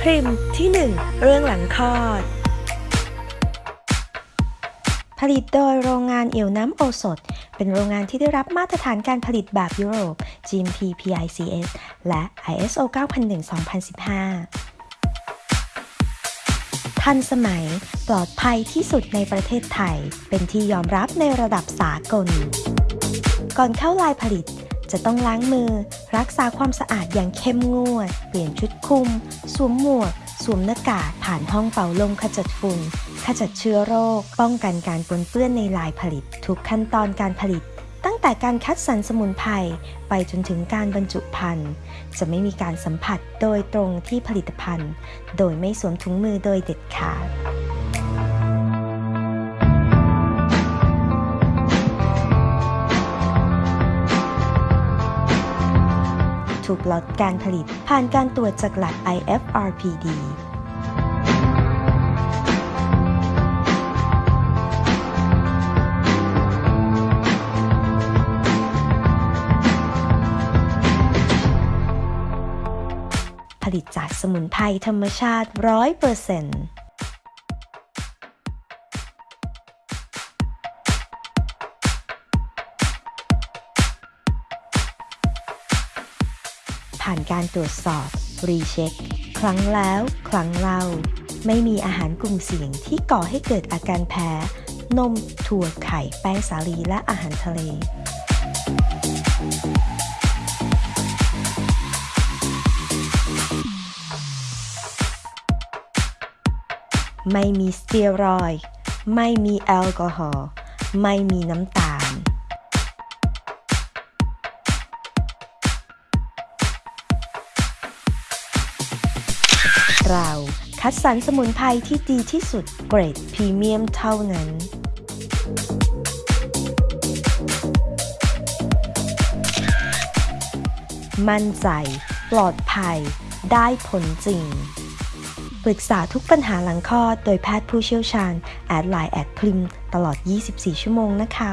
พริมที่ 1 เรื่องหลังคลอด ผลิตโดยโรงงานเอียวน้ำโอสถ เป็นโรงงานที่ได้รับมาตรฐานการผลิตแบบยุโรป GMP PICS และ ISO 9001-2015 ทันสมัยปลอดภัยที่สุดในประเทศไทย เป็นที่ยอมรับในระดับสากล ก่อนเข้าลายผลิต จะต้องล้างมือ รักษาความสะอาดอย่างเข้มงวด เปลี่ยนชุดคุม สวมหมวก สวมหน้ากากผ่านห้องเป่าลมขจัดฝุ่น ขจัดเชื้อโรค ป้องกันการปนเปื้อนในลายผลิต ทุกขั้นตอนการผลิต ตั้งแต่การคัดสรรสมุนไพรไปจนถึงการบรรจุภัณฑ์ จะไม่มีการสัมผัสโดยตรงที่ผลิตภัณฑ์ โดยไม่สวมถุงมือโดยเด็ดขาด ถูกลดการผลิต ผ่านการตรวจจากหลัก IFRPD ผลิตจากสมุนไพรธรรมชาติ 100% ผ่านการตรวจสอบ รีเช็ค ครั้งแล้ว ครั้งเล่า ไม่มีอาหารกลุ่มเสี่ยงที่ก่อให้เกิดอาการแพ้ นม ถั่วไข่ แป้งสาลี และอาหารทะเล ไม่มีสเตียรอย ไม่มีแอลกอฮอล์ ไม่มีน้ำตาล เรา คัดสรรสมุนไพรที่ดีที่สุดเกรดพรีเมียมเท่านั้น มั่นใจ ปลอดภัย ได้ผลจริง ปรึกษาทุกปัญหาหลังคลอดโดยแพทย์ผู้เชี่ยวชาญ add LINE แอดพริมตลอด 24 ชั่วโมงนะคะ